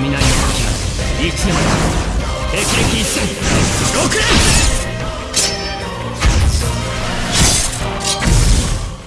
雷の時は一年霹靂一閃